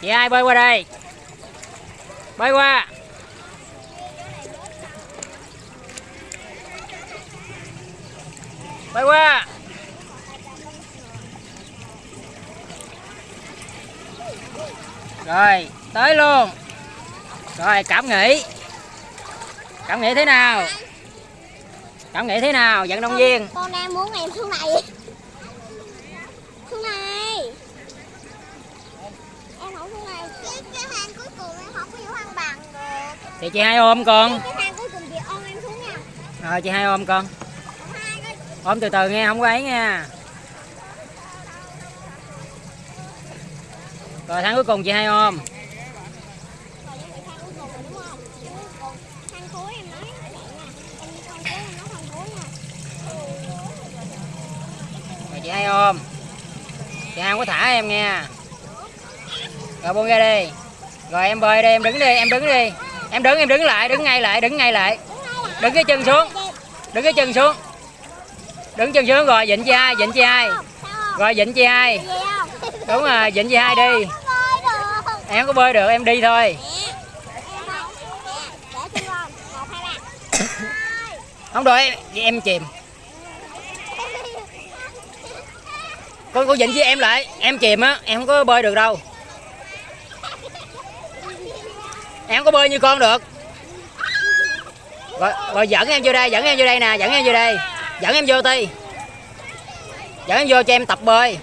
chị hai bơi qua đây? Bơi qua. Bơi qua. Rồi tới luôn. Rồi cảm nghĩ. Cảm nghĩ thế nào? Cảm nghĩ thế nào vận động viên? con đang muốn em xuống này xuống này em không xuống này cái cái hang cuối cùng em không có vô hang bằng được thì chị hai ôm con. Chị rồi chị hai ôm con. Ôm từ từ nghe không có ấy nha rồi tháng cuối cùng chị hai ôm. Rồi chị hai ôm. Chị hai không có thả em nha rồi buông ra đi. Rồi em bơi đi em đứng đi em đứng đi em đứng em đứng lại đứng ngay lại đứng ngay lại. Đứng cái chân xuống. Đứng cái chân xuống. Đứng chân xuống rồi dịnh chị hai dịnh chị hai rồi dịnh chị hai đúng rồi dịnh chị hai đi? Em có bơi được em đi thôi. Không được em, em chìm. Con cô dịnh với em lại em chìm á em không có bơi được đâu. Em có bơi như con được. Rồi, rồi dẫn em vô đây dẫn em vô đây nè dẫn em vô đây. Dẫn em vô ti. Dẫn em vô cho em tập bơi.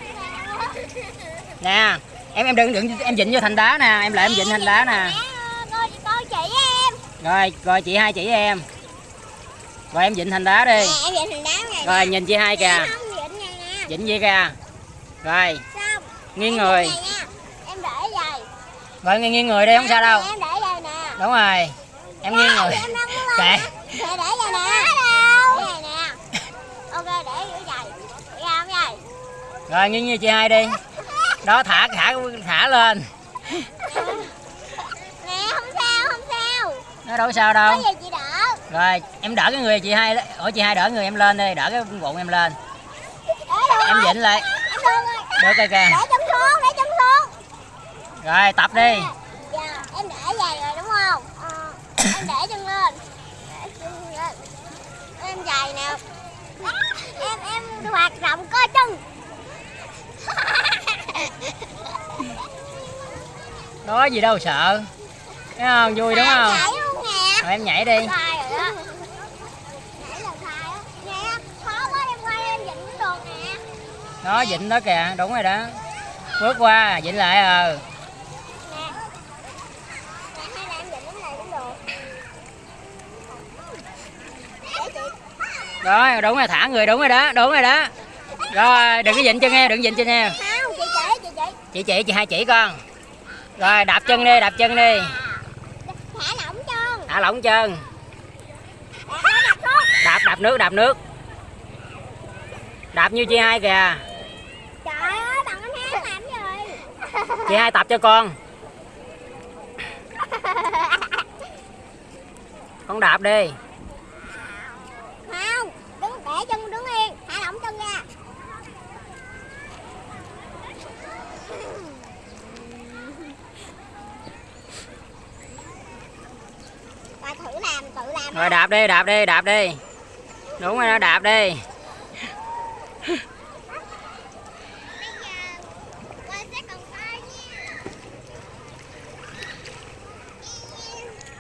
Nè em em đừng đừng em dịnh vô thành đá nè em lại em dịnh thành đá nè. Rồi rồi chị hai chỉ em. Rồi em dịnh thành đá đi. Rồi nhìn chị hai kìa. Dịnh vậy kìa. Rồi nghiêng người. Rồi nghiêng nghiêng người đi không sao đâu em để vậy nè đúng rồi. Em nghiêng đang muốn kệ. lên để để vậy nè. Ok để giữa vậy để ra không rồi nghiêng như chị hai đi. Đó thả thả thả lên. Nè không sao không sao. Nó đâu sao đâu. Có gì chị đỡ? Rồi em đỡ cái người chị hai ủa chị hai đỡ người em lên đi đỡ cái bụng em lên. Em dịnh lại. Được rồi kìa. Để chân xuống để chân xuống. Rồi tập đi. Dạ em để vậy rồi em để chân lên. Để chân lên. Em dài nè. Em em hoạt động cơ chân. Đó gì đâu sợ. Thấy không? Vui đúng không? rồi em nhảy đi. Đó. Nè. Đó kìa. Đúng rồi đó. Bước qua dịnh lại ờ. Nè Nè hay là em dịnh cái này cũng được Để chị rồi đúng rồi thả người đúng rồi đó đúng rồi đó. Rồi đừng có dịnh chân em đừng dịnh chân em chị chỉ chị chị chị hai chỉ con. Rồi đạp chân đi đạp chân đi. Thả lỏng chân. Thả lỏng chân. Đạp đạp xuống đạp đạp nước đạp nước. Đạp như chị hai kìa. Trời ơi bằng anh hát làm gì? Chị hai tập cho con. Con đạp đi làm tự làm thôi đạp đi đạp đi đạp đi. Đúng rồi nó đạp đi.